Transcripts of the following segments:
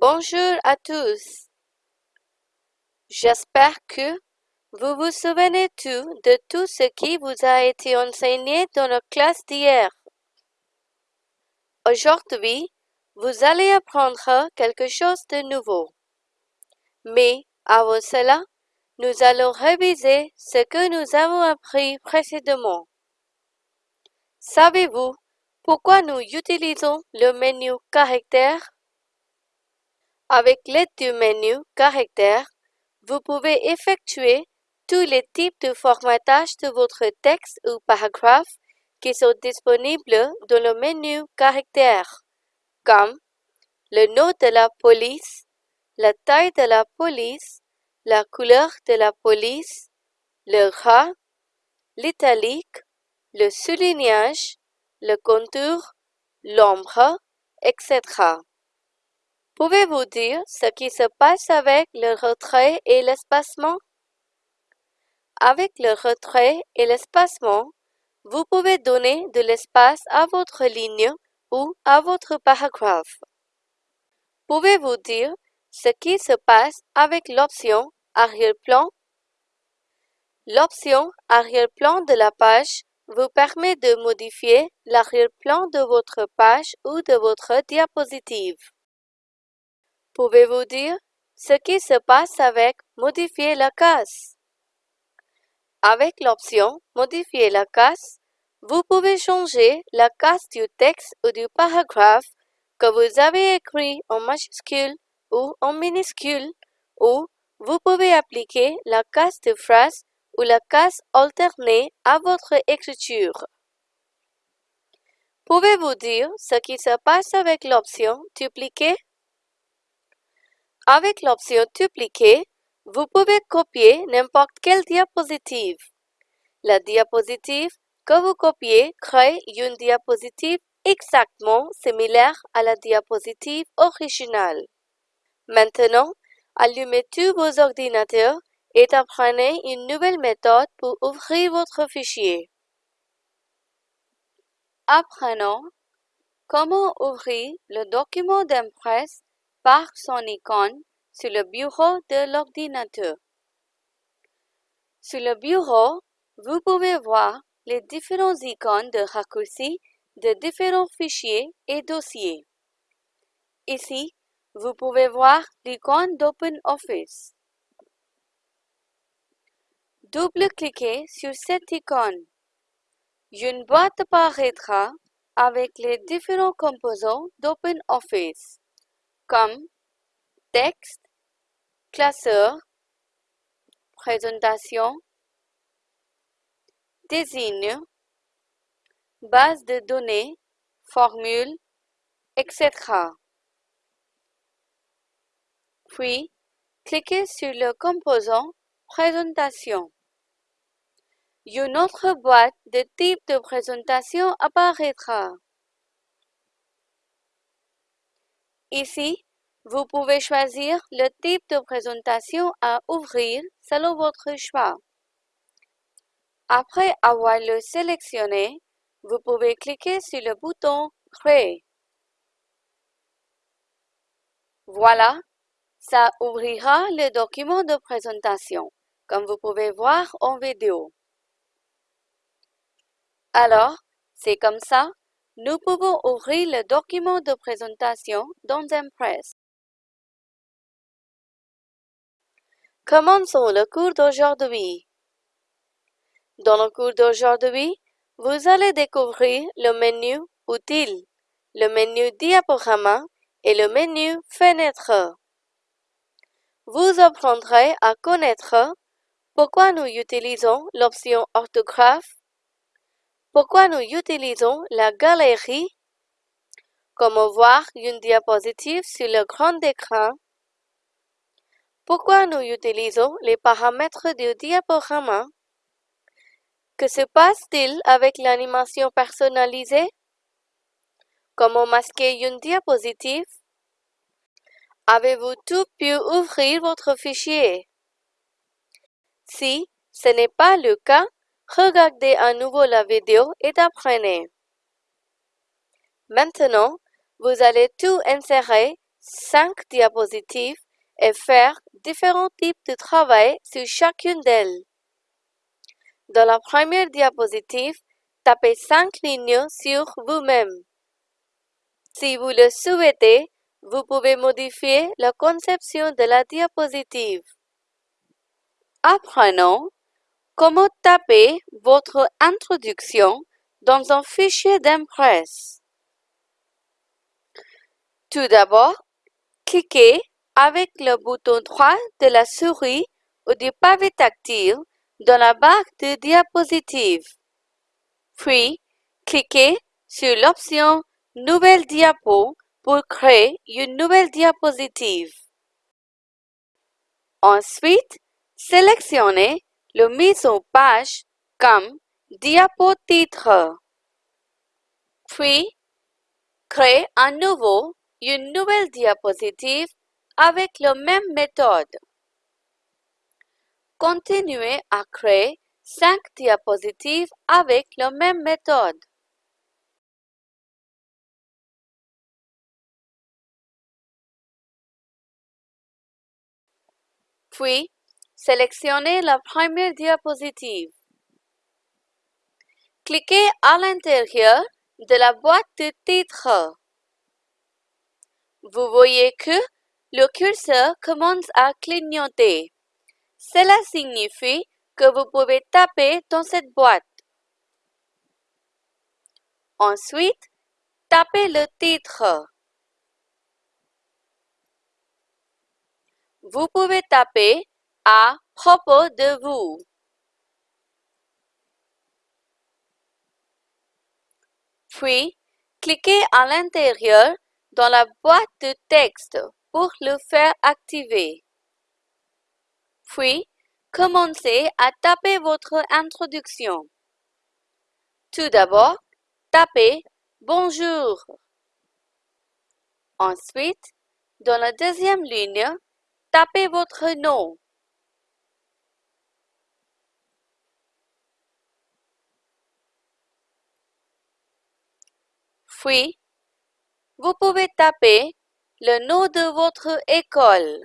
Bonjour à tous. J'espère que vous vous souvenez tout de tout ce qui vous a été enseigné dans la classe d'hier. Aujourd'hui, vous allez apprendre quelque chose de nouveau. Mais avant cela, nous allons réviser ce que nous avons appris précédemment. Savez-vous pourquoi nous utilisons le menu Caractères Avec l'aide du menu Caractères, vous pouvez effectuer tous les types de formatage de votre texte ou paragraphe qui sont disponibles dans le menu Caractères, comme le nom de la police, la taille de la police, la couleur de la police, le ras, l'italique, le soulignage, le contour, l'ombre, etc. Pouvez-vous dire ce qui se passe avec le retrait et l'espacement? Avec le retrait et l'espacement, vous pouvez donner de l'espace à votre ligne ou à votre paragraphe. Pouvez-vous dire ce qui se passe avec l'option arrière-plan? L'option arrière-plan de la page vous permet de modifier l'arrière-plan de votre page ou de votre diapositive. Pouvez-vous dire ce qui se passe avec Modifier la case? Avec l'option Modifier la case, vous pouvez changer la case du texte ou du paragraphe que vous avez écrit en majuscule ou en minuscule ou vous pouvez appliquer la case de phrase ou la case alternée à votre écriture. Pouvez-vous dire ce qui se passe avec l'option Dupliquer? Avec l'option Dupliquer, vous pouvez copier n'importe quelle diapositive. La diapositive que vous copiez crée une diapositive exactement similaire à la diapositive originale. Maintenant, allumez tous vos ordinateurs et apprenez une nouvelle méthode pour ouvrir votre fichier. Apprenons comment ouvrir le document d'impresse par son icône sur le bureau de l'ordinateur. Sur le bureau, vous pouvez voir les différents icônes de raccourcis de différents fichiers et dossiers. Ici, vous pouvez voir l'icône d'OpenOffice. Double-cliquez sur cette icône. Une boîte apparaîtra avec les différents composants d'OpenOffice, comme texte, classeur, présentation, désigne, base de données, formule, etc. Puis, cliquez sur le composant Présentation. Une autre boîte de type de présentation apparaîtra. Ici, vous pouvez choisir le type de présentation à ouvrir selon votre choix. Après avoir le sélectionné, vous pouvez cliquer sur le bouton Créer. Voilà, ça ouvrira le document de présentation, comme vous pouvez voir en vidéo. Alors, c'est comme ça, nous pouvons ouvrir le document de présentation dans Impress. Commençons le cours d'aujourd'hui. Dans le cours d'aujourd'hui, vous allez découvrir le menu Outils, le menu Diaporama et le menu Fenêtre. Vous apprendrez à connaître pourquoi nous utilisons l'option orthographe, pourquoi nous utilisons la galerie, comment voir une diapositive sur le grand écran, pourquoi nous utilisons les paramètres du diaporama, que se passe-t-il avec l'animation personnalisée? Comment masquer une diapositive? Avez-vous tout pu ouvrir votre fichier? Si ce n'est pas le cas, regardez à nouveau la vidéo et apprenez. Maintenant, vous allez tout insérer cinq diapositives et faire différents types de travail sur chacune d'elles. Dans la première diapositive, tapez cinq lignes sur vous-même. Si vous le souhaitez, vous pouvez modifier la conception de la diapositive. Apprenons comment taper votre introduction dans un fichier d'impresse? Tout d'abord, cliquez avec le bouton droit de la souris ou du pavé tactile dans la barre de diapositive. Puis, cliquez sur l'option Nouvelle diapo pour créer une nouvelle diapositive. Ensuite, sélectionnez le mise en page comme diapo titre. Puis, créez à nouveau une nouvelle diapositive avec la même méthode. Continuez à créer cinq diapositives avec la même méthode. Puis, sélectionnez la première diapositive. Cliquez à l'intérieur de la boîte de titre. Vous voyez que le curseur commence à clignoter. Cela signifie que vous pouvez taper dans cette boîte. Ensuite, tapez le titre. Vous pouvez taper à propos de vous. Puis, cliquez à l'intérieur dans la boîte de texte pour le faire activer. Puis, commencez à taper votre introduction. Tout d'abord, tapez Bonjour. Ensuite, dans la deuxième ligne, tapez votre nom. Puis, vous pouvez taper le nom de votre école.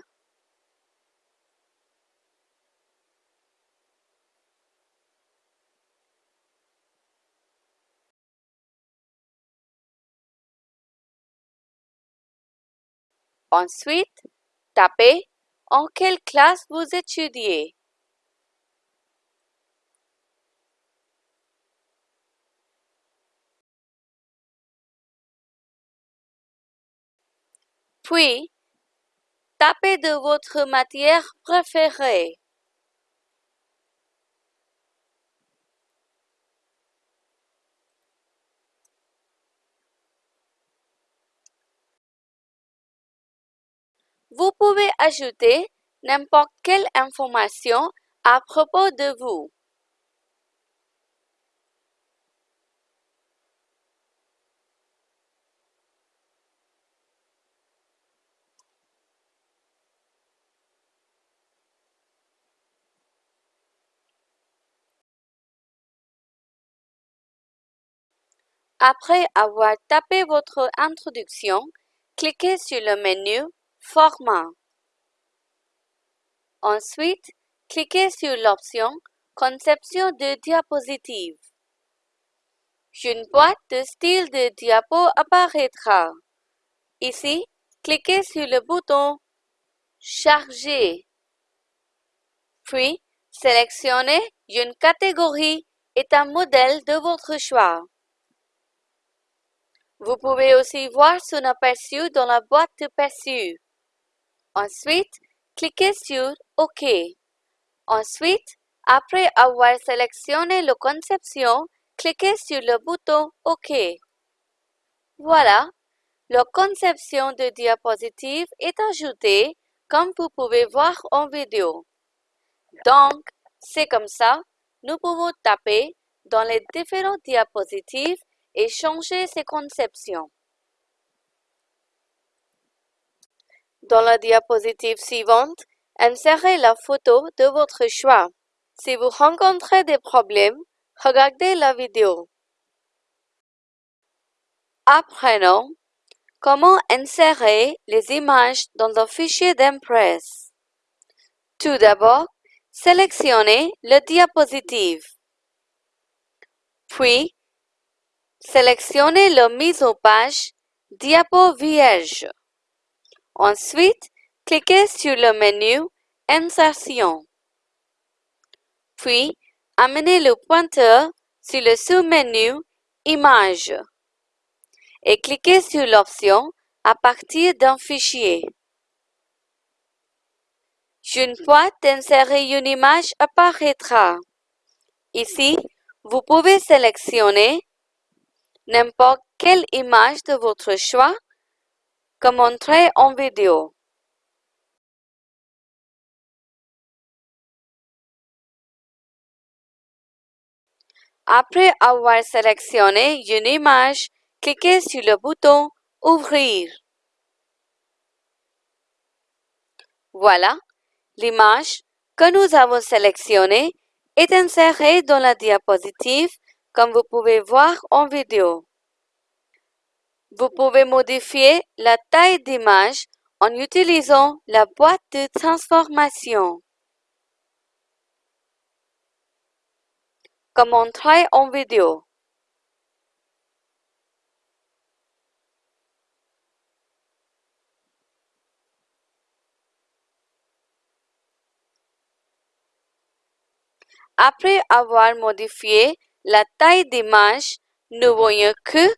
Ensuite, tapez en quelle classe vous étudiez. Puis, tapez de votre matière préférée. Vous pouvez ajouter n'importe quelle information à propos de vous. Après avoir tapé votre introduction, cliquez sur le menu Format. Ensuite, cliquez sur l'option Conception de diapositive. Une boîte de style de diapo apparaîtra. Ici, cliquez sur le bouton Charger. Puis, sélectionnez une catégorie et un modèle de votre choix. Vous pouvez aussi voir son aperçu dans la boîte de perçu. Ensuite, cliquez sur OK. Ensuite, après avoir sélectionné la conception, cliquez sur le bouton OK. Voilà, la conception de diapositive est ajoutée comme vous pouvez voir en vidéo. Donc, c'est comme ça, nous pouvons taper dans les différentes diapositives et changer ses conceptions. Dans la diapositive suivante, insérez la photo de votre choix. Si vous rencontrez des problèmes, regardez la vidéo. Apprenons Comment insérer les images dans un fichier d'Impress Tout d'abord, sélectionnez le diapositive. Puis, sélectionnez la mise en page Diapo vierge. Ensuite, cliquez sur le menu Insertion. Puis, amenez le pointeur sur le sous-menu Images et cliquez sur l'option à partir d'un fichier. Une boîte d'insérer une image apparaîtra. Ici, vous pouvez sélectionner n'importe quelle image de votre choix comme entrée en vidéo. Après avoir sélectionné une image, cliquez sur le bouton Ouvrir. Voilà, l'image que nous avons sélectionnée est insérée dans la diapositive comme vous pouvez voir en vidéo. Vous pouvez modifier la taille d'image en utilisant la boîte de transformation. comme on travaille en vidéo. Après avoir modifié la taille d'image, nous voyons que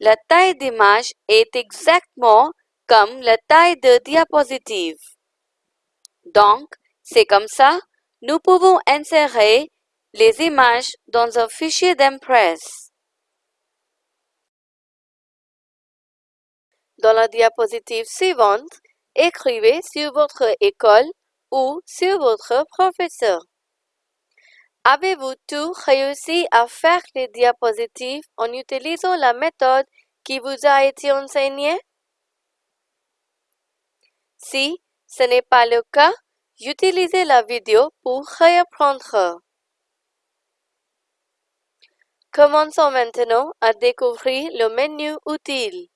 la taille d'image est exactement comme la taille de diapositive. Donc, c'est comme ça, nous pouvons insérer les images dans un fichier d'Impress. Dans la diapositive suivante, écrivez sur votre école ou sur votre professeur. Avez-vous tout réussi à faire les diapositives en utilisant la méthode qui vous a été enseignée? Si ce n'est pas le cas, utilisez la vidéo pour réapprendre. Commençons maintenant à découvrir le menu Utile.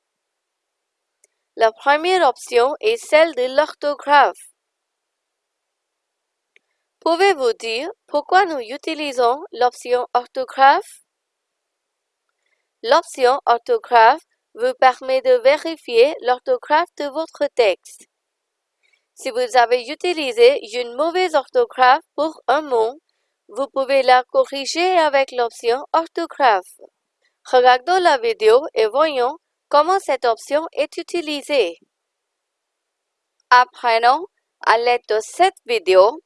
La première option est celle de l'orthographe. Pouvez-vous dire pourquoi nous utilisons l'option orthographe? L'option orthographe vous permet de vérifier l'orthographe de votre texte. Si vous avez utilisé une mauvaise orthographe pour un mot, vous pouvez la corriger avec l'option orthographe. Regardons la vidéo et voyons comment cette option est utilisée. Apprenons à l'aide de cette vidéo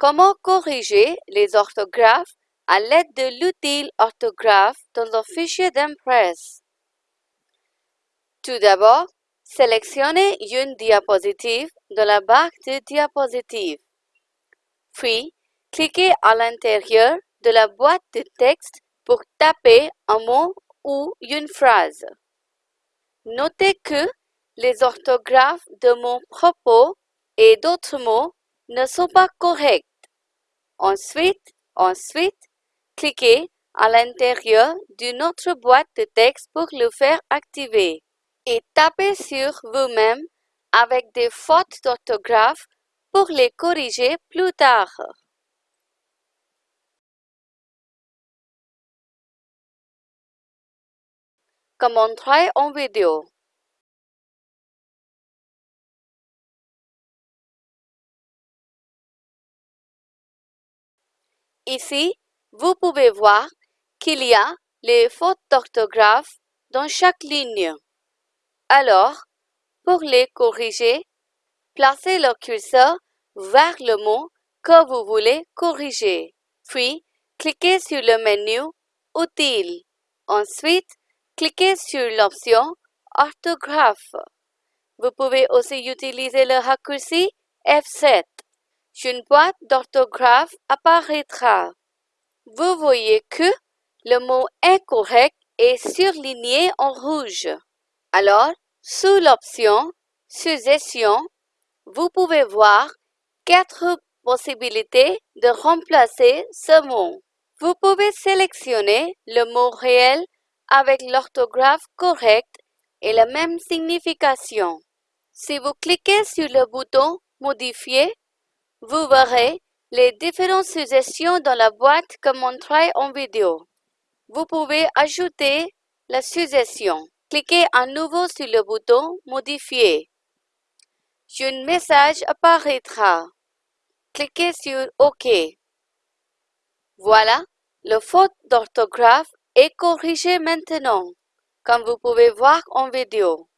comment corriger les orthographes à l'aide de l'outil orthographe dans un fichier d'Impress. Tout d'abord, sélectionnez une diapositive de la barre de diapositives. Puis, Cliquez à l'intérieur de la boîte de texte pour taper un mot ou une phrase. Notez que les orthographes de mon propos et d'autres mots ne sont pas corrects. Ensuite, ensuite, cliquez à l'intérieur d'une autre boîte de texte pour le faire activer et tapez sur vous-même avec des fautes d'orthographe pour les corriger plus tard. comme on en vidéo. Ici, vous pouvez voir qu'il y a les fautes d'orthographe dans chaque ligne. Alors, pour les corriger, placez le curseur vers le mot que vous voulez corriger. Puis, cliquez sur le menu Utile. Ensuite, Cliquez sur l'option Orthographe. Vous pouvez aussi utiliser le raccourci F7. Une boîte d'orthographe apparaîtra. Vous voyez que le mot incorrect est surligné en rouge. Alors, sous l'option Suggestion, vous pouvez voir quatre possibilités de remplacer ce mot. Vous pouvez sélectionner le mot réel avec l'orthographe correcte et la même signification. Si vous cliquez sur le bouton Modifier, vous verrez les différentes suggestions dans la boîte comme montré en vidéo. Vous pouvez ajouter la suggestion. Cliquez à nouveau sur le bouton Modifier. Un message apparaîtra. Cliquez sur OK. Voilà, le faute d'orthographe est corrigé maintenant, comme vous pouvez voir en vidéo.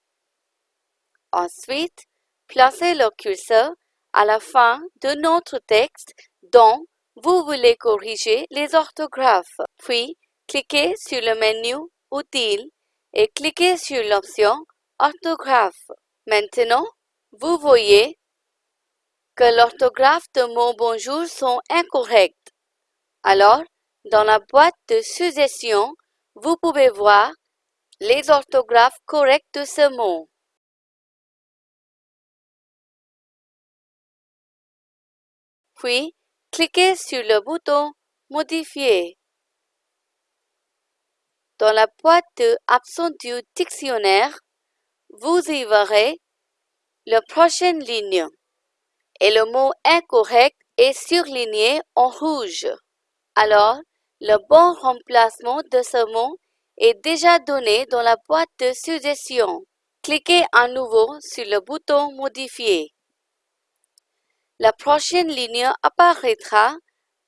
Ensuite, placez le curseur à la fin de notre texte dont vous voulez corriger les orthographes. Puis, cliquez sur le menu Utile et cliquez sur l'option Orthographe. Maintenant, vous voyez que l'orthographe de mots bonjour sont incorrects. Alors, dans la boîte de suggestions, vous pouvez voir les orthographes correctes de ce mot. Puis, cliquez sur le bouton Modifier. Dans la boîte de du dictionnaire, vous y verrez la prochaine ligne et le mot incorrect est surligné en rouge. Alors, le bon remplacement de ce mot est déjà donné dans la boîte de suggestions. Cliquez à nouveau sur le bouton Modifier. La prochaine ligne apparaîtra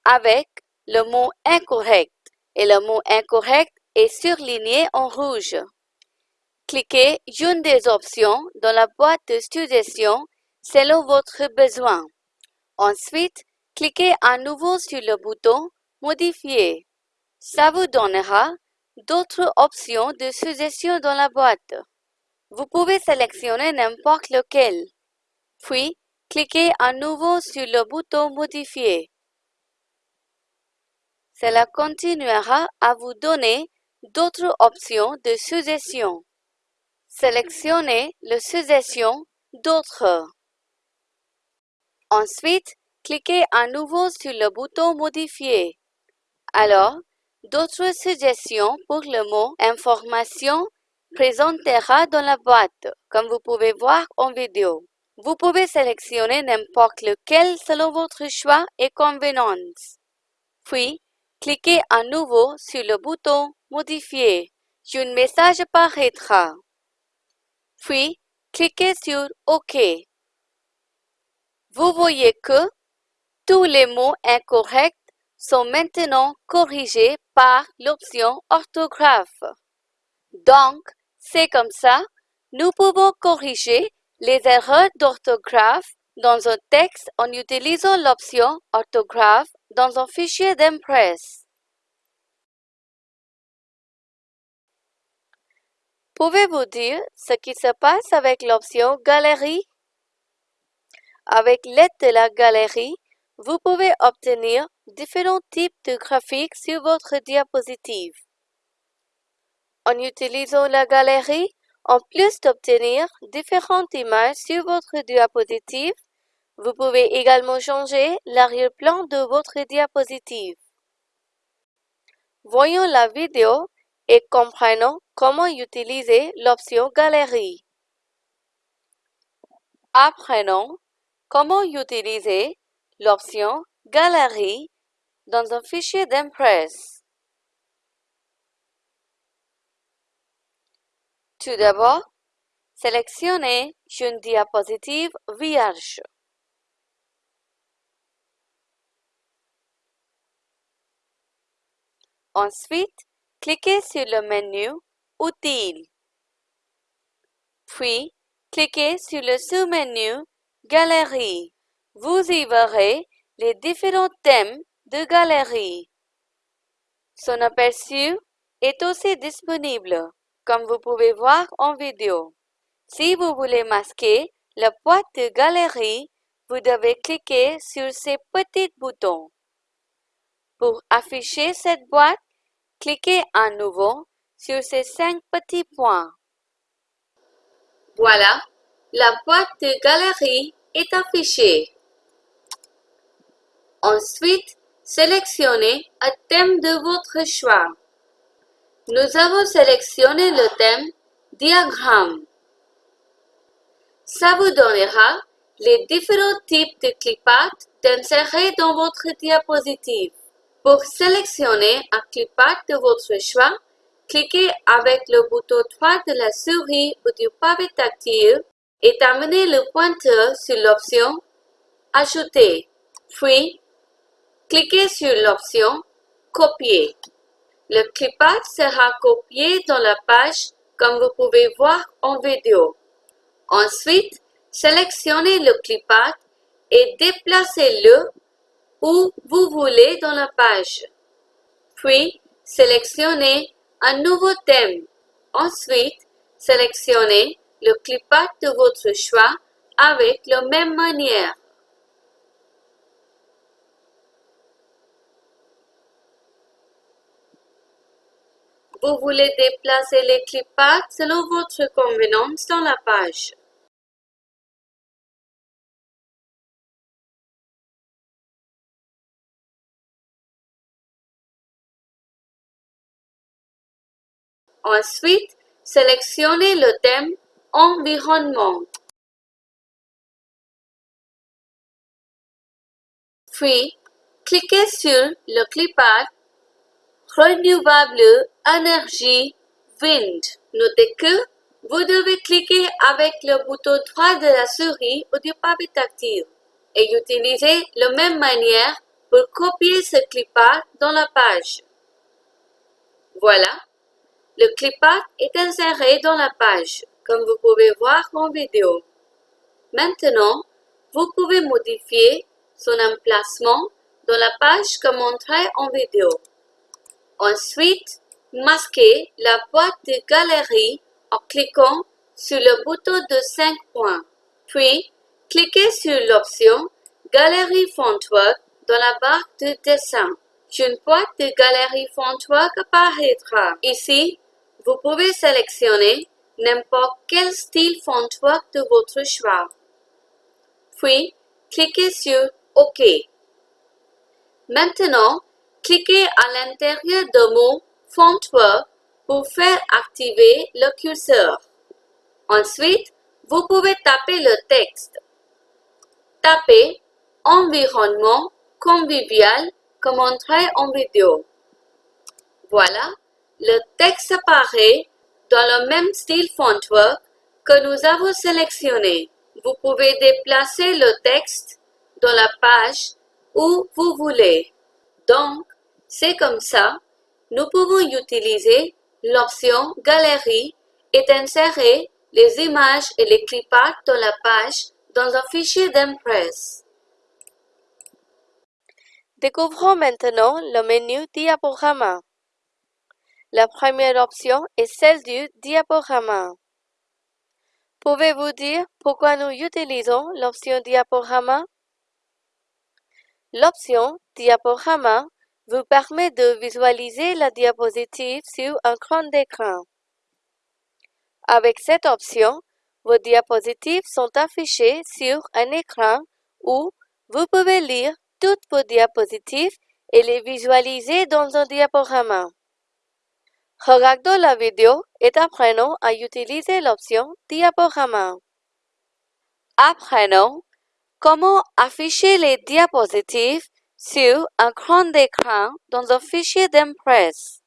avec le mot incorrect et le mot incorrect est surligné en rouge. Cliquez une des options dans la boîte de suggestions selon votre besoin. Ensuite, cliquez à nouveau sur le bouton Modifier. Ça vous donnera d'autres options de suggestions dans la boîte. Vous pouvez sélectionner n'importe lequel. Puis, cliquez à nouveau sur le bouton Modifier. Cela continuera à vous donner d'autres options de suggestions. Sélectionnez la suggestion D'autres. Ensuite, cliquez à nouveau sur le bouton Modifier. Alors, d'autres suggestions pour le mot Information présentera dans la boîte, comme vous pouvez voir en vidéo. Vous pouvez sélectionner n'importe lequel selon votre choix et convenance. Puis, cliquez à nouveau sur le bouton Modifier. Un message apparaîtra. Puis, cliquez sur OK. Vous voyez que tous les mots incorrects sont maintenant corrigés par l'option orthographe. Donc, c'est comme ça, nous pouvons corriger les erreurs d'orthographe dans un texte en utilisant l'option orthographe dans un fichier d'Impress. Pouvez-vous dire ce qui se passe avec l'option Galerie? Avec l'aide de la galerie, vous pouvez obtenir différents types de graphiques sur votre diapositive. En utilisant la galerie, en plus d'obtenir différentes images sur votre diapositive, vous pouvez également changer l'arrière-plan de votre diapositive. Voyons la vidéo et comprenons comment utiliser l'option Galerie. Apprenons comment utiliser l'option Galerie dans un fichier d'Impress. Tout d'abord, sélectionnez une diapositive vierge. Ensuite, cliquez sur le menu Outils. Puis, cliquez sur le sous-menu Galerie. Vous y verrez les différents thèmes de galerie. Son aperçu est aussi disponible, comme vous pouvez voir en vidéo. Si vous voulez masquer la boîte de galerie, vous devez cliquer sur ces petits boutons. Pour afficher cette boîte, cliquez à nouveau sur ces cinq petits points. Voilà, la boîte de galerie est affichée. Ensuite, sélectionnez un thème de votre choix. Nous avons sélectionné le thème diagramme. Ça vous donnera les différents types de clipart d'insérer dans votre diapositive. Pour sélectionner un clipart de votre choix, cliquez avec le bouton droit de la souris ou du pavé tactile et amenez le pointeur sur l'option Ajouter, puis cliquez sur l'option Copier. Le clipart sera copié dans la page comme vous pouvez voir en vidéo. Ensuite, sélectionnez le clipart et déplacez-le où vous voulez dans la page. Puis, sélectionnez un nouveau thème. Ensuite, sélectionnez le clipart de votre choix avec la même manière. Vous voulez déplacer les cliparts selon votre convenance dans la page. Ensuite, sélectionnez le thème Environnement. Puis, cliquez sur le clipart Renouvelable énergie Wind. Notez que vous devez cliquer avec le bouton droit de la souris ou du pavé tactile et utiliser la même manière pour copier ce clipart dans la page. Voilà, le clipart est inséré dans la page, comme vous pouvez voir en vidéo. Maintenant, vous pouvez modifier son emplacement dans la page comme montré en vidéo. Ensuite, masquez la boîte de galerie en cliquant sur le bouton de 5 points. Puis, cliquez sur l'option Galerie Fontwork dans la barre de dessin. Une boîte de galerie Fontwork apparaîtra. Ici, vous pouvez sélectionner n'importe quel style fontwork de votre choix. Puis, cliquez sur OK. Maintenant, cliquez à l'intérieur de mot Fontwork pour faire activer le curseur. Ensuite, vous pouvez taper le texte. Tapez Environnement convivial comme montré en vidéo. Voilà, le texte apparaît dans le même style fontwork que nous avons sélectionné. Vous pouvez déplacer le texte dans la page où vous voulez. Donc, c'est comme ça, nous pouvons utiliser l'option Galerie et insérer les images et les cliparts dans la page dans un fichier d'Impress. Découvrons maintenant le menu Diaporama. La première option est celle du diaporama. Pouvez-vous dire pourquoi nous utilisons l'option diaporama? L'option diaporama vous permet de visualiser la diapositive sur un grand écran. Avec cette option, vos diapositives sont affichées sur un écran où vous pouvez lire toutes vos diapositives et les visualiser dans un diaporama. Regardons la vidéo et apprenons à utiliser l'option Diaporama. Apprenons comment afficher les diapositives sur un grand écran dans un fichier d'Impress.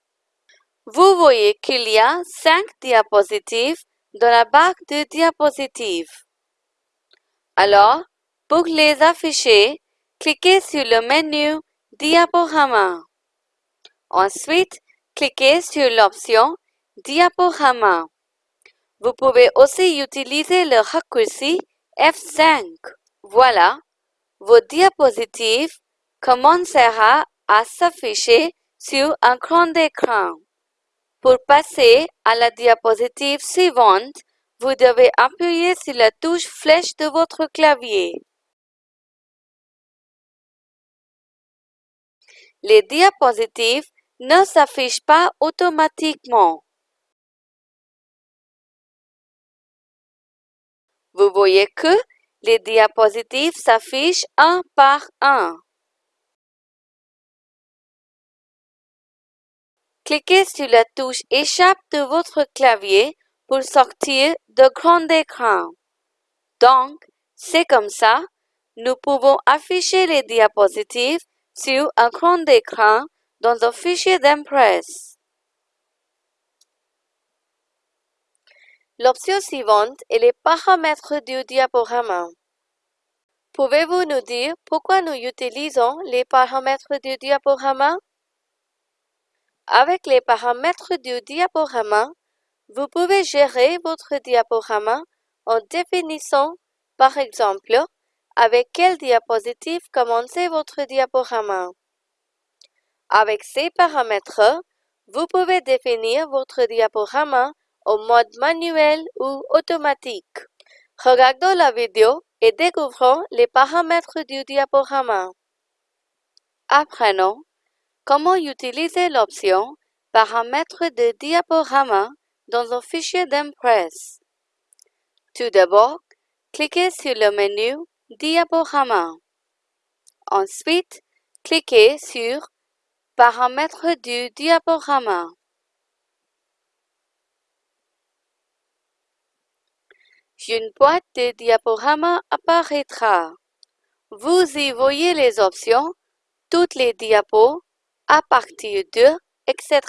Vous voyez qu'il y a cinq diapositives dans la barre de diapositives. Alors, pour les afficher, cliquez sur le menu Diaporama. Ensuite, cliquez sur l'option Diaporama. Vous pouvez aussi utiliser le raccourci F5. Voilà, vos diapositives commencera à s'afficher sur un grand écran. Pour passer à la diapositive suivante, vous devez appuyer sur la touche flèche de votre clavier. Les diapositives ne s'affiche pas automatiquement. Vous voyez que les diapositives s'affichent un par un. Cliquez sur la touche Échappe de votre clavier pour sortir de grand écran. Donc, c'est comme ça, nous pouvons afficher les diapositives sur un grand écran dans un fichier d'Impress. L'option suivante est les paramètres du diaporama. Pouvez-vous nous dire pourquoi nous utilisons les paramètres du diaporama? Avec les paramètres du diaporama, vous pouvez gérer votre diaporama en définissant, par exemple, avec quelle diapositive commencer votre diaporama. Avec ces paramètres, vous pouvez définir votre diaporama en mode manuel ou automatique. Regardons la vidéo et découvrons les paramètres du diaporama. Apprenons comment utiliser l'option Paramètres de diaporama dans un fichier d'Impress. Tout d'abord, cliquez sur le menu Diaporama. Ensuite, cliquez sur Paramètres du diaporama. Une boîte de diaporama apparaîtra. Vous y voyez les options, toutes les diapos, à partir de, etc.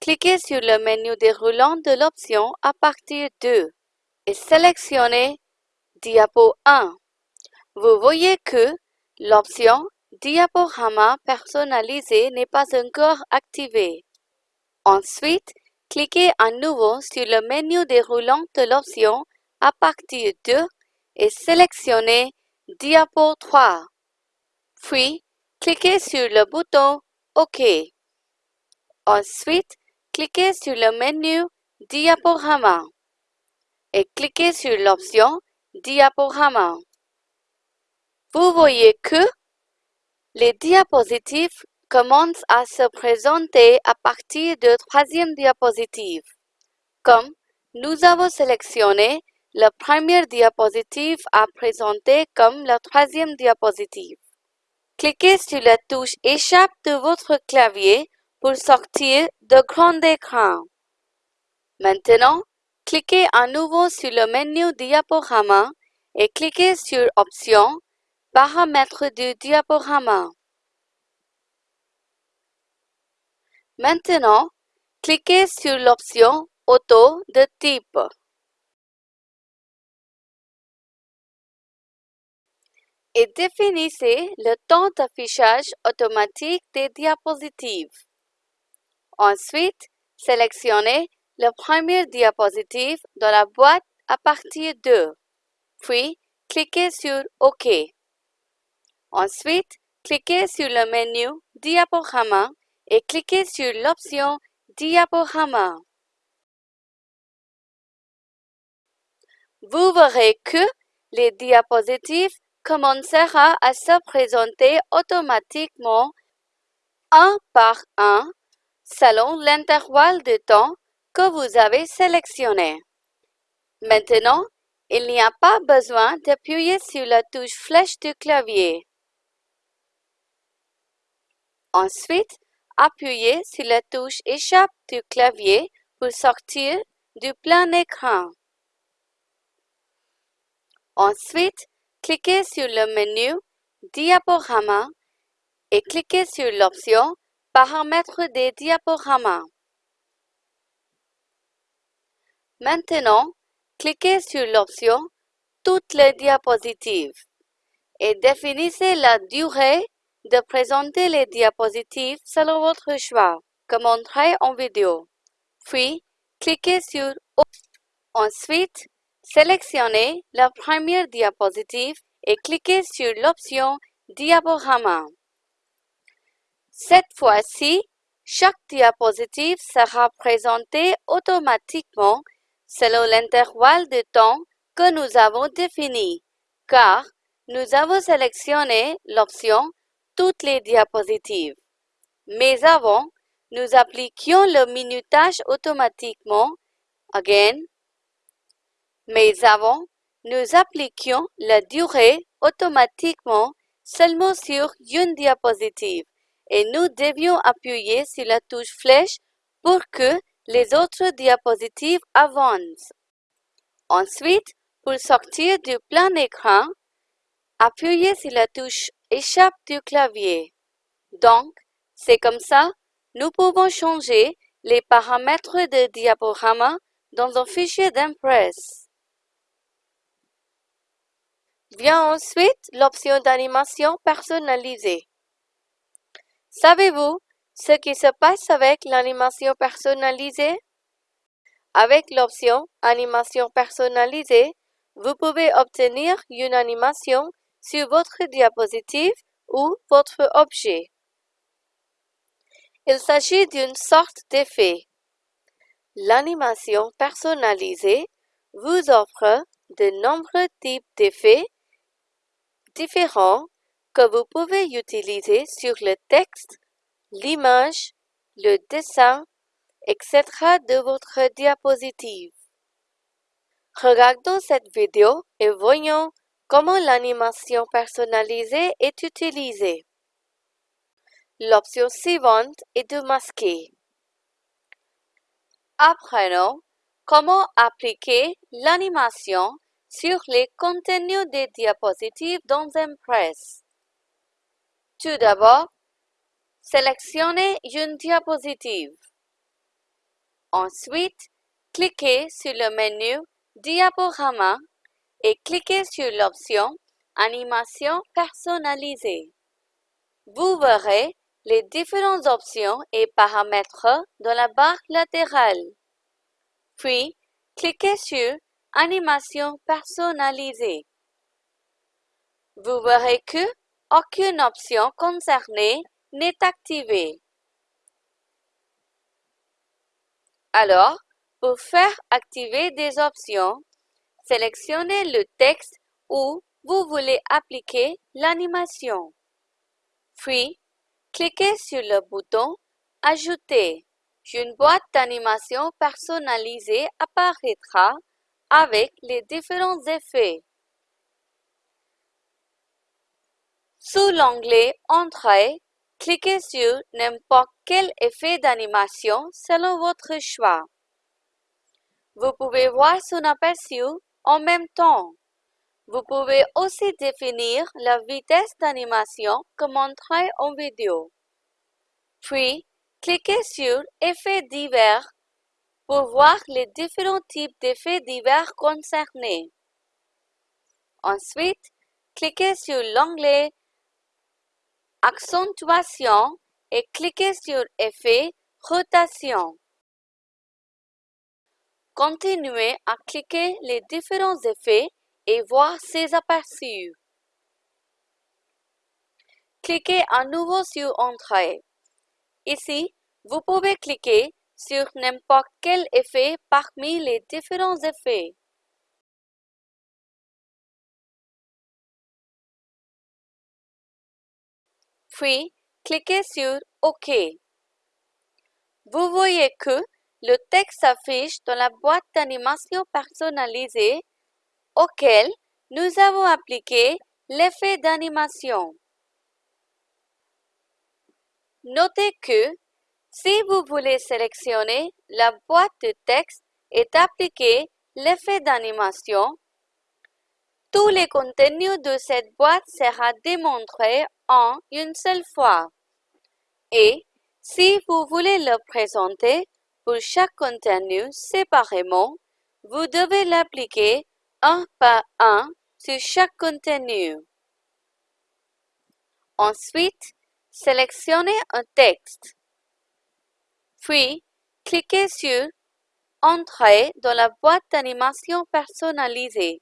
Cliquez sur le menu déroulant de l'option à partir de et sélectionnez Diapo 1. Vous voyez que l'option Diaporama personnalisé n'est pas encore activée. Ensuite, cliquez à nouveau sur le menu déroulant de l'option à partir de et sélectionnez Diapo 3. Puis, cliquez sur le bouton OK. Ensuite, cliquez sur le menu Diaporama et cliquez sur l'option Diaporama. Vous voyez que les diapositives commencent à se présenter à partir de troisième diapositive. Comme nous avons sélectionné la première diapositive à présenter comme la troisième diapositive. Cliquez sur la touche Échappe de votre clavier pour sortir de grand écran. Maintenant, cliquez à nouveau sur le menu Diaporama et cliquez sur Options Paramètres du diaporama. Maintenant, cliquez sur l'option Auto de type. Et définissez le temps d'affichage automatique des diapositives. Ensuite, sélectionnez la première diapositive dans la boîte à partir de, puis cliquez sur OK. Ensuite, cliquez sur le menu Diaporama et cliquez sur l'option Diaporama. Vous verrez que les diapositives commenceront à se présenter automatiquement un par un selon l'intervalle de temps que vous avez sélectionné. Maintenant, il n'y a pas besoin d'appuyer sur la touche flèche du clavier. Ensuite, appuyez sur la touche Échappe du clavier pour sortir du plein écran. Ensuite, cliquez sur le menu Diaporama et cliquez sur l'option Paramètres des diaporamas. Maintenant, cliquez sur l'option Toutes les diapositives et définissez la durée de présenter les diapositives selon votre choix, comme montré en vidéo. Puis, cliquez sur Ensuite, sélectionnez la première diapositive et cliquez sur l'option Diaporama. Cette fois-ci, chaque diapositive sera présentée automatiquement selon l'intervalle de temps que nous avons défini, car nous avons sélectionné l'option toutes les diapositives. Mais avant, nous appliquions le minutage automatiquement. Again. Mais avant, nous appliquions la durée automatiquement seulement sur une diapositive et nous devions appuyer sur la touche flèche pour que les autres diapositives avancent. Ensuite, pour sortir du plan écran, appuyez sur la touche Échappe du clavier. Donc, c'est comme ça, nous pouvons changer les paramètres de diaporama dans un fichier d'Impress. Vient ensuite l'option d'animation personnalisée. Savez-vous ce qui se passe avec l'animation personnalisée? Avec l'option Animation personnalisée, vous pouvez obtenir une animation sur votre diapositive ou votre objet. Il s'agit d'une sorte d'effet. L'animation personnalisée vous offre de nombreux types d'effets différents que vous pouvez utiliser sur le texte, l'image, le dessin, etc. de votre diapositive. Regardons cette vidéo et voyons comment l'animation personnalisée est utilisée. L'option suivante est de masquer. Apprenons comment appliquer l'animation sur les contenus des diapositives dans Impress. Tout d'abord, sélectionnez une diapositive. Ensuite, cliquez sur le menu Diaporama et cliquez sur l'option Animation personnalisée. Vous verrez les différentes options et paramètres dans la barre latérale. Puis, cliquez sur Animation personnalisée. Vous verrez que aucune option concernée n'est activée. Alors, pour faire activer des options, sélectionnez le texte où vous voulez appliquer l'animation. Puis, cliquez sur le bouton Ajouter. Une boîte d'animation personnalisée apparaîtra avec les différents effets. Sous l'onglet Entrée, cliquez sur n'importe quel effet d'animation selon votre choix. Vous pouvez voir son aperçu en même temps. Vous pouvez aussi définir la vitesse d'animation que montré en vidéo. Puis, cliquez sur Effets divers pour voir les différents types d'effets divers concernés. Ensuite, cliquez sur l'onglet Accentuation et cliquez sur Effet Rotation. Continuez à cliquer les différents effets et voir ses aperçus. Cliquez à nouveau sur Entrée. Ici, vous pouvez cliquer sur n'importe quel effet parmi les différents effets. Puis, cliquez sur OK. Vous voyez que le texte s'affiche dans la boîte d'animation personnalisée auquel nous avons appliqué l'effet d'animation. Notez que si vous voulez sélectionner la boîte de texte et appliquer l'effet d'animation, tous les contenus de cette boîte sera démontrés en une seule fois. Et si vous voulez le présenter pour chaque contenu séparément, vous devez l'appliquer un par un sur chaque contenu. Ensuite, sélectionnez un texte. Puis, cliquez sur Entrer dans la boîte d'animation personnalisée.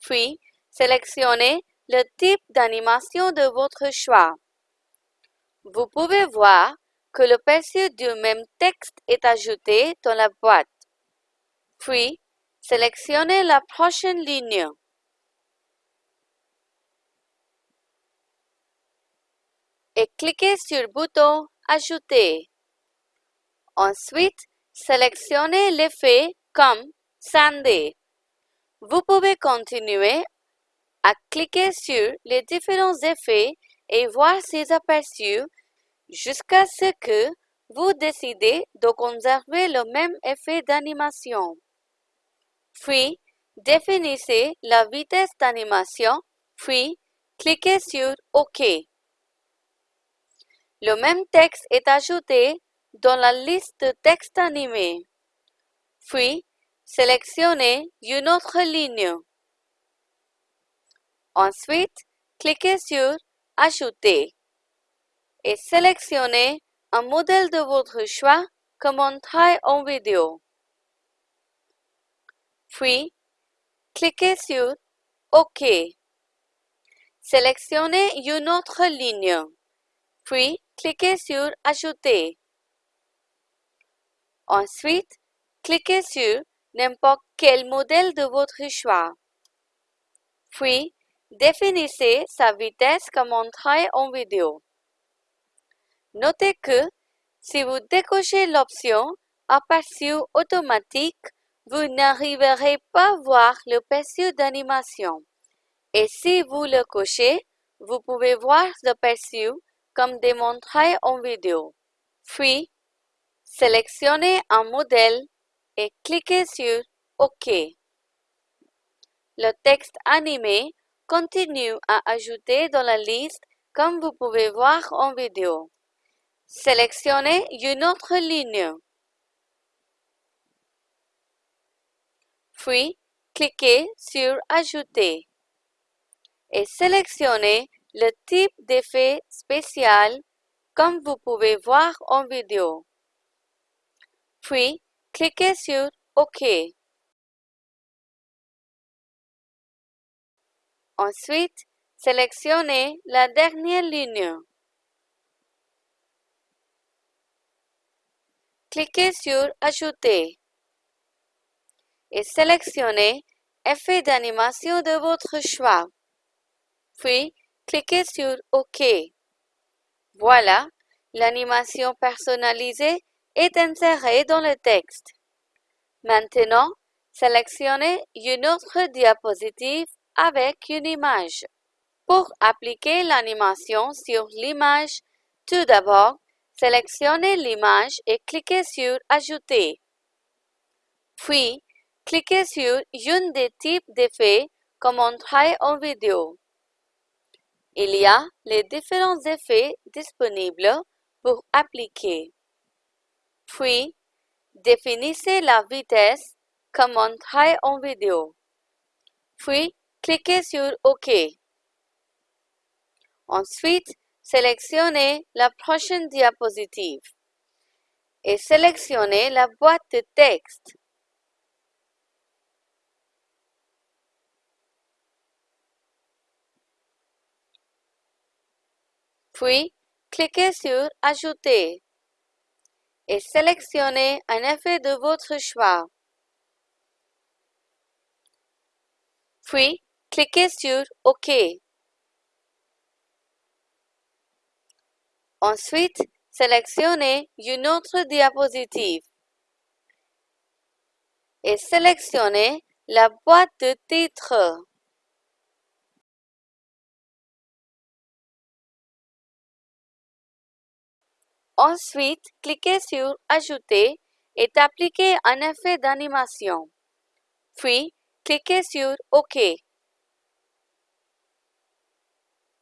Puis, sélectionnez le type d'animation de votre choix. Vous pouvez voir que le perçu du même texte est ajouté dans la boîte. Puis, sélectionnez la prochaine ligne. Et cliquez sur le bouton Ajouter. Ensuite, sélectionnez l'effet comme Sandé. Vous pouvez continuer à cliquer sur les différents effets et voir ces aperçus jusqu'à ce que vous décidez de conserver le même effet d'animation. Puis, définissez la vitesse d'animation, puis cliquez sur OK. Le même texte est ajouté dans la liste de textes animés. Puis, sélectionnez une autre ligne. Ensuite, cliquez sur Ajouter et sélectionnez un modèle de votre choix comme on travaille en vidéo. Puis, cliquez sur OK. Sélectionnez une autre ligne. Puis, cliquez sur Ajouter. Ensuite, cliquez sur n'importe quel modèle de votre choix. Puis, définissez sa vitesse comme on travaille en vidéo. Notez que si vous décochez l'option Aperçu automatique, vous n'arriverez pas à voir le perçu d'animation. Et si vous le cochez, vous pouvez voir le perçu comme démontré en vidéo. Puis, sélectionnez un modèle et cliquez sur OK. Le texte animé continue à ajouter dans la liste comme vous pouvez voir en vidéo. Sélectionnez une autre ligne. Puis, cliquez sur Ajouter et sélectionnez le type d'effet spécial comme vous pouvez voir en vidéo. Puis, cliquez sur OK. Ensuite, sélectionnez la dernière ligne. Cliquez sur Ajouter et sélectionnez Effet d'animation de votre choix. Puis, cliquez sur OK. Voilà, l'animation personnalisée est insérée dans le texte. Maintenant, sélectionnez une autre diapositive avec une image. Pour appliquer l'animation sur l'image, tout d'abord, sélectionnez l'image et cliquez sur Ajouter. Puis, cliquez sur une des types d'effets comme on travaille en vidéo. Il y a les différents effets disponibles pour appliquer. Puis, définissez la vitesse comme on travaille en vidéo. Puis, cliquez sur OK. Ensuite, sélectionnez la prochaine diapositive et sélectionnez la boîte de texte. Puis, cliquez sur Ajouter et sélectionnez un effet de votre choix. Puis, cliquez sur OK. Ensuite, sélectionnez une autre diapositive et sélectionnez la boîte de titre. Ensuite, cliquez sur Ajouter et appliquez un effet d'animation. Puis, cliquez sur OK.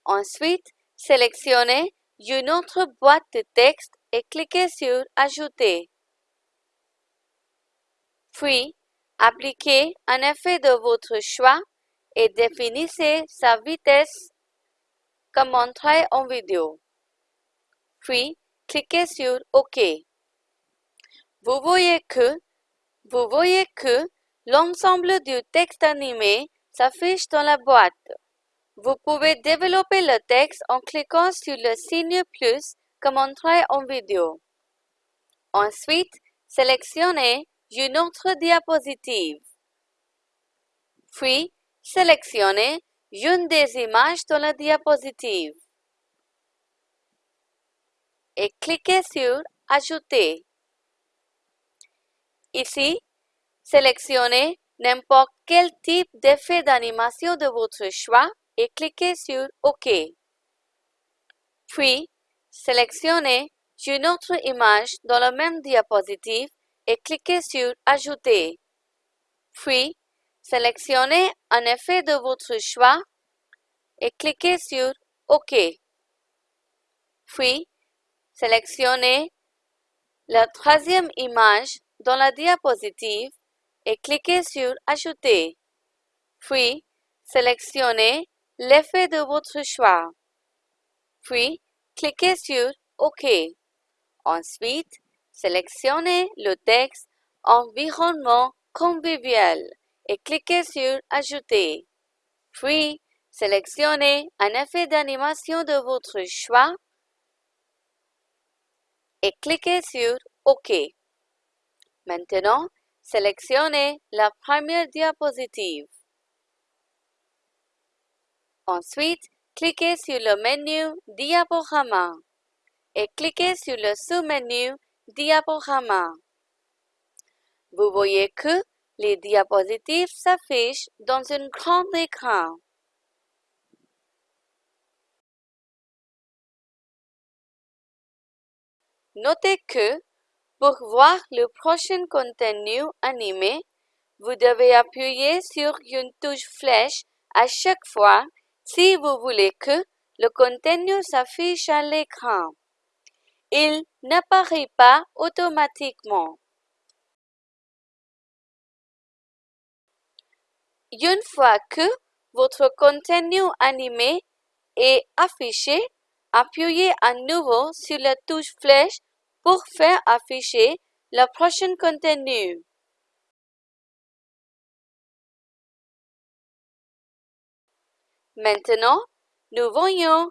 Ensuite, sélectionnez une autre boîte de texte et cliquez sur Ajouter. Puis, appliquez un effet de votre choix et définissez sa vitesse comme montré en vidéo. Puis, cliquez sur OK. Vous voyez que, vous voyez que l'ensemble du texte animé s'affiche dans la boîte. Vous pouvez développer le texte en cliquant sur le signe plus comme montré en vidéo. Ensuite, sélectionnez une autre diapositive. Puis, sélectionnez une des images dans la diapositive et cliquez sur Ajouter. Ici, sélectionnez n'importe quel type d'effet d'animation de votre choix et cliquez sur OK. Puis, sélectionnez une autre image dans la même diapositive et cliquez sur Ajouter. Puis, sélectionnez un effet de votre choix et cliquez sur OK. Puis, sélectionnez la troisième image dans la diapositive et cliquez sur Ajouter. Puis, sélectionnez l'effet de votre choix. Puis, cliquez sur OK. Ensuite, sélectionnez le texte Environnement convivial et cliquez sur Ajouter. Puis, sélectionnez un effet d'animation de votre choix et cliquez sur OK. Maintenant, sélectionnez la première diapositive. Ensuite, cliquez sur le menu Diaporama et cliquez sur le sous-menu Diaporama. Vous voyez que les diapositives s'affichent dans un grand écran. Notez que pour voir le prochain contenu animé, vous devez appuyer sur une touche flèche à chaque fois si vous voulez que le contenu s'affiche à l'écran. Il n'apparaît pas automatiquement. Une fois que votre contenu animé est affiché, appuyez à nouveau sur la touche flèche pour faire afficher le prochain contenu. Maintenant, nous voyons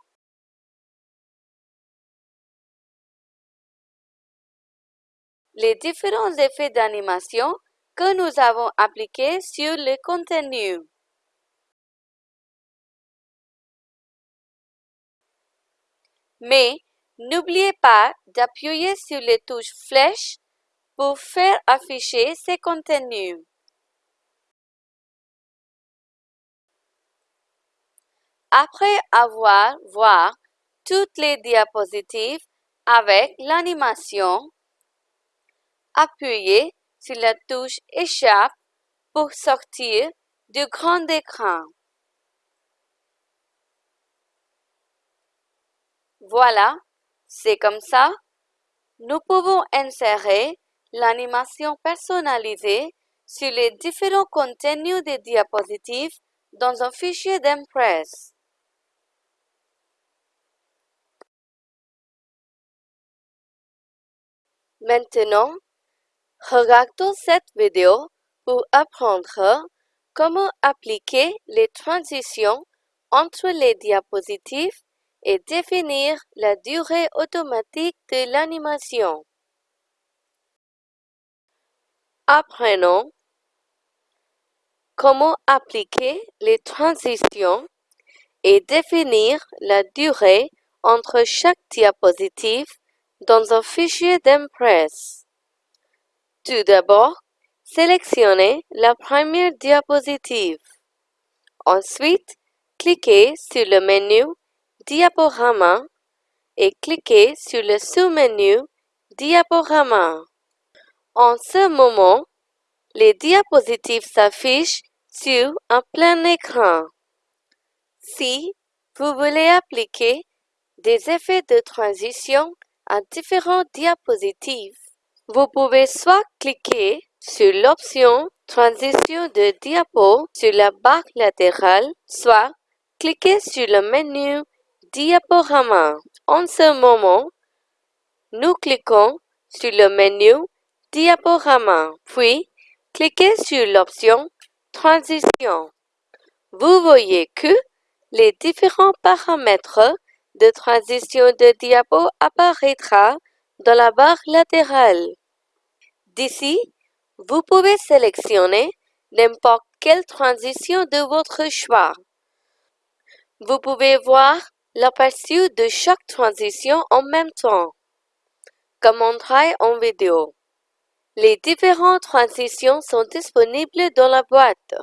les différents effets d'animation que nous avons appliqués sur le contenu. Mais n'oubliez pas d'appuyer sur les touches flèches pour faire afficher ces contenus. Après avoir voir toutes les diapositives avec l'animation, appuyez sur la touche Échappe pour sortir du grand écran. Voilà, c'est comme ça. Nous pouvons insérer l'animation personnalisée sur les différents contenus des diapositives dans un fichier d'Impress. Maintenant, regardons cette vidéo pour apprendre comment appliquer les transitions entre les diapositives et définir la durée automatique de l'animation. Apprenons comment appliquer les transitions et définir la durée entre chaque diapositive dans un fichier d'Impress. Tout d'abord, sélectionnez la première diapositive. Ensuite, cliquez sur le menu Diaporama et cliquez sur le sous-menu Diaporama. En ce moment, les diapositives s'affichent sur un plein écran. Si vous voulez appliquer des effets de transition à différentes diapositives. Vous pouvez soit cliquer sur l'option Transition de diapo sur la barre latérale, soit cliquer sur le menu Diaporama. En ce moment, nous cliquons sur le menu Diaporama, puis cliquez sur l'option Transition. Vous voyez que les différents paramètres de transition de diapo apparaîtra dans la barre latérale. D'ici, vous pouvez sélectionner n'importe quelle transition de votre choix. Vous pouvez voir l'aperçu de chaque transition en même temps, comme montré en vidéo. Les différentes transitions sont disponibles dans la boîte.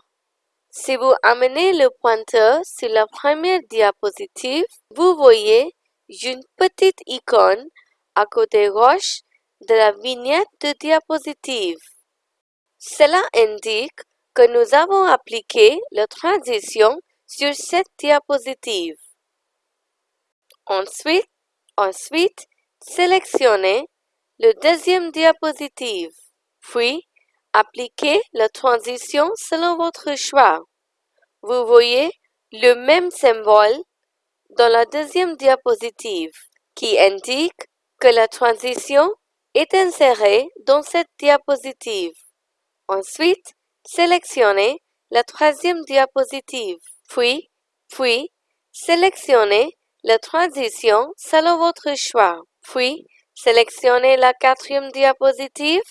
Si vous amenez le pointeur sur la première diapositive, vous voyez une petite icône à côté gauche de la vignette de diapositive. Cela indique que nous avons appliqué la transition sur cette diapositive. Ensuite, ensuite, sélectionnez le deuxième diapositive, puis appliquez la transition selon votre choix. Vous voyez le même symbole dans la deuxième diapositive qui indique que la transition est insérée dans cette diapositive. Ensuite, sélectionnez la troisième diapositive, puis, puis, sélectionnez la transition selon votre choix, puis, sélectionnez la quatrième diapositive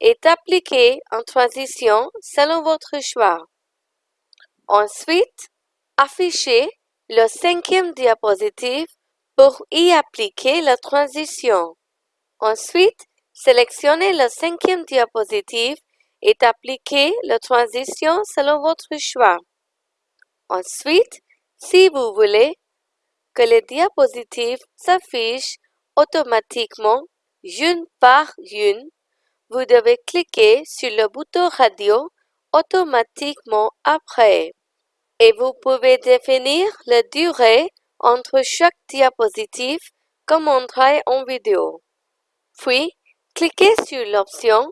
et appliquez en transition selon votre choix. Ensuite, affichez le cinquième diapositive pour y appliquer la transition. Ensuite, sélectionnez la cinquième diapositive et appliquez la transition selon votre choix. Ensuite, si vous voulez les diapositives s'affichent automatiquement une par une, vous devez cliquer sur le bouton radio automatiquement après. Et vous pouvez définir la durée entre chaque diapositive comme montré en vidéo. Puis, cliquez sur l'option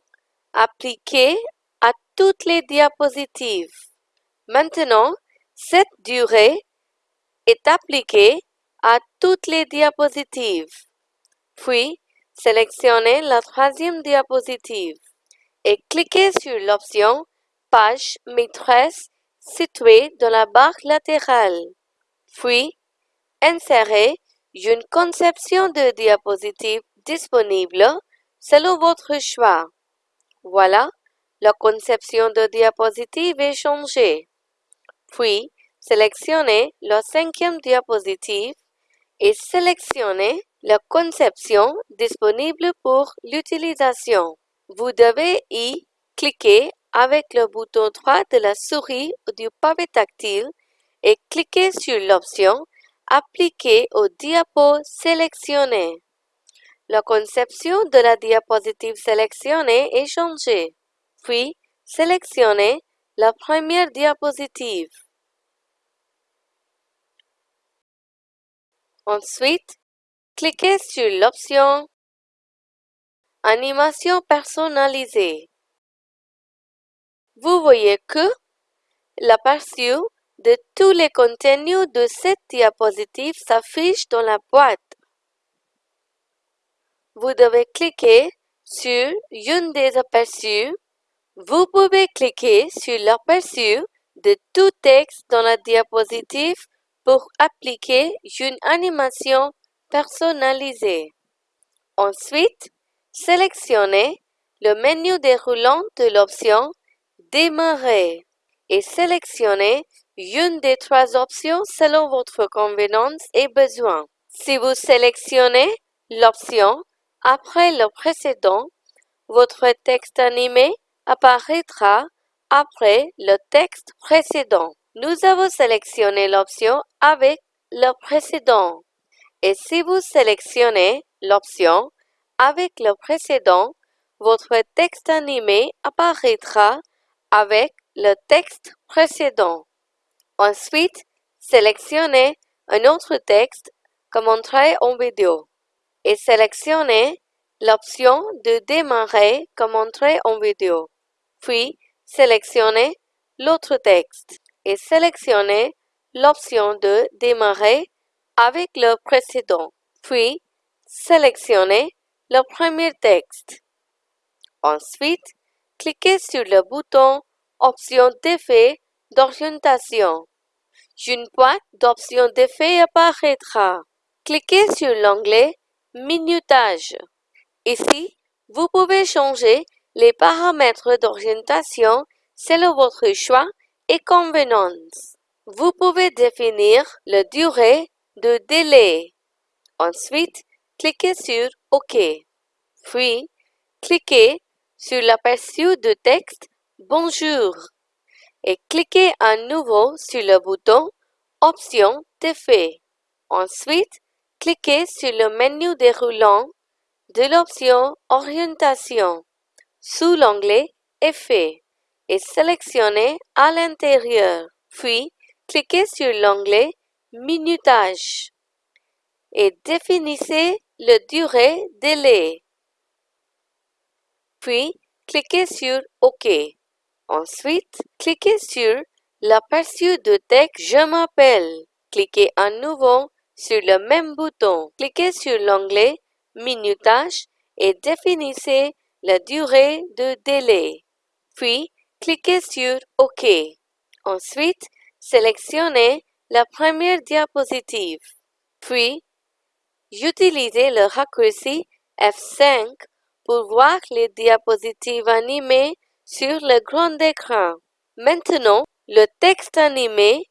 Appliquer à toutes les diapositives. Maintenant, cette durée est appliquée à toutes les diapositives. Puis, sélectionnez la troisième diapositive et cliquez sur l'option Page maîtresse située dans la barre latérale. Puis, insérez une conception de diapositive disponible selon votre choix. Voilà, la conception de diapositive est changée. Puis, sélectionnez la cinquième diapositive et sélectionnez la conception disponible pour l'utilisation. Vous devez y cliquer avec le bouton droit de la souris ou du pavé tactile et cliquer sur l'option Appliquer au diapo sélectionné. La conception de la diapositive sélectionnée est changée. Puis, sélectionnez la première diapositive. Ensuite, cliquez sur l'option Animation personnalisée. Vous voyez que l'aperçu de tous les contenus de cette diapositive s'affiche dans la boîte. Vous devez cliquer sur une des aperçus. Vous pouvez cliquer sur l'aperçu de tout texte dans la diapositive pour appliquer une animation personnalisée. Ensuite, sélectionnez le menu déroulant de l'option Démarrer et sélectionnez une des trois options selon votre convenance et besoin. Si vous sélectionnez l'option après le précédent, votre texte animé apparaîtra après le texte précédent nous avons sélectionné l'option avec le précédent. Et si vous sélectionnez l'option avec le précédent, votre texte animé apparaîtra avec le texte précédent. Ensuite, sélectionnez un autre texte comme montré en vidéo et sélectionnez l'option de démarrer comme montré en vidéo. Puis, sélectionnez l'autre texte et sélectionnez l'option de démarrer avec le précédent, puis sélectionnez le premier texte. Ensuite, cliquez sur le bouton Option d'effet d'orientation. Une boîte d'options d'effet apparaîtra. Cliquez sur l'onglet Minutage. Ici, vous pouvez changer les paramètres d'orientation selon votre choix et convenance. Vous pouvez définir la durée de délai. Ensuite, cliquez sur OK. Puis, cliquez sur l'aperçu de texte Bonjour et cliquez à nouveau sur le bouton Options d'effet. Ensuite, cliquez sur le menu déroulant de l'option Orientation sous l'onglet Effets et sélectionnez à l'intérieur. Puis, cliquez sur l'onglet Minutage et définissez le durée délai. Puis, cliquez sur OK. Ensuite, cliquez sur l'aperçu de texte Je m'appelle. Cliquez à nouveau sur le même bouton. Cliquez sur l'onglet Minutage et définissez la durée de délai. Puis, cliquez sur OK. Ensuite, sélectionnez la première diapositive. Puis, utilisez le raccourci F5 pour voir les diapositives animées sur le grand écran. Maintenant, le texte animé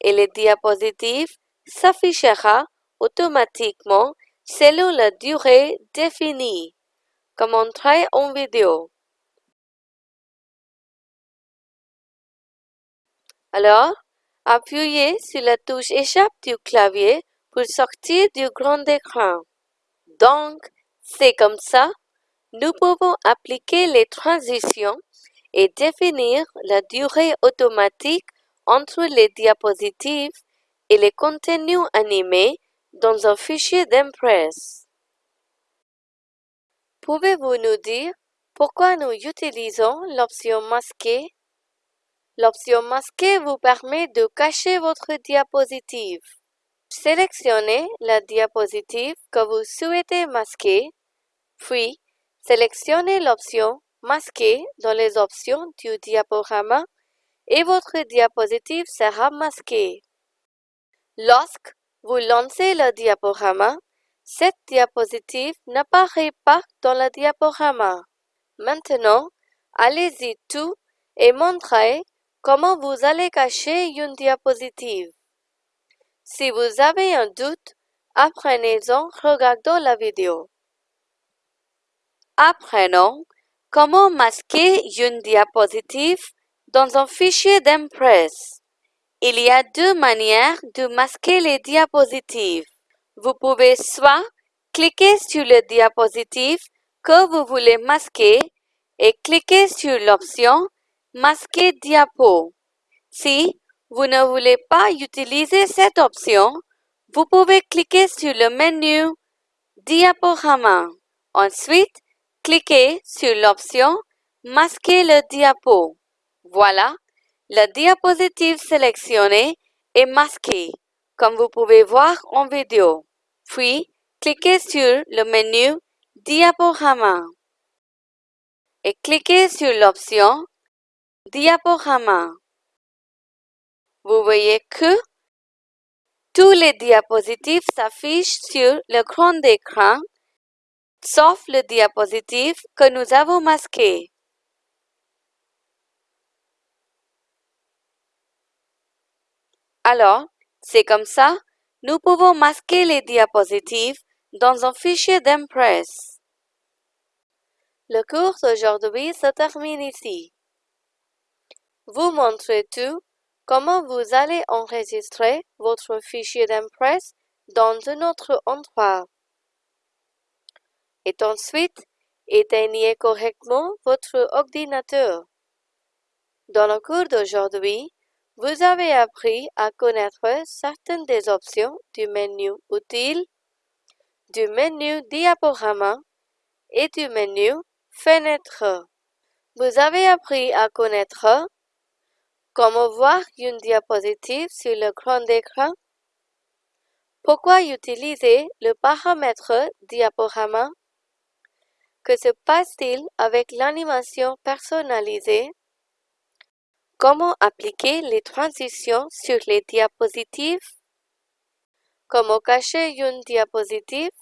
et les diapositives s'affichera automatiquement selon la durée définie, comme en vidéo. Alors, appuyez sur la touche Échappe du clavier pour sortir du grand écran. Donc, c'est comme ça, nous pouvons appliquer les transitions et définir la durée automatique entre les diapositives et les contenus animés dans un fichier d'Impress. Pouvez-vous nous dire pourquoi nous utilisons l'option masquer L'option masquer vous permet de cacher votre diapositive. Sélectionnez la diapositive que vous souhaitez masquer, puis sélectionnez l'option Masquer dans les options du diaporama et votre diapositive sera masquée. Lorsque vous lancez le diaporama, cette diapositive n'apparaît pas dans le diaporama. Maintenant, allez-y tout et montrez comment vous allez cacher une diapositive? Si vous avez un doute, apprenez-en regardant la vidéo. Apprenons comment masquer une diapositive dans un fichier d'Impress. Il y a deux manières de masquer les diapositives. Vous pouvez soit cliquer sur le diapositive que vous voulez masquer et cliquer sur l'option Masquer diapo. Si vous ne voulez pas utiliser cette option, vous pouvez cliquer sur le menu Diaporama. Ensuite, cliquez sur l'option Masquer le diapo. Voilà, la diapositive sélectionnée est masquée, comme vous pouvez voir en vidéo. Puis, cliquez sur le menu Diaporama et cliquez sur l'option Diaporama. Vous voyez que tous les diapositives s'affichent sur le grand écran, sauf le diapositive que nous avons masqué. Alors, c'est comme ça, nous pouvons masquer les diapositives dans un fichier d'Impress. Le cours d'aujourd'hui se termine ici. Vous montrez tout comment vous allez enregistrer votre fichier d'Impress dans un autre endroit? Et ensuite, éteignez correctement votre ordinateur. Dans le cours d'aujourd'hui, vous avez appris à connaître certaines des options du menu Utile, du menu Diaporama et du menu Fenêtre. Vous avez appris à connaître comment voir une diapositive sur le grand écran, pourquoi utiliser le paramètre Diaporama, que se passe-t-il avec l'animation personnalisée? Comment appliquer les transitions sur les diapositives? Comment cacher une diapositive?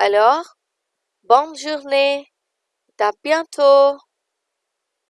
Alors, bonne journée, à bientôt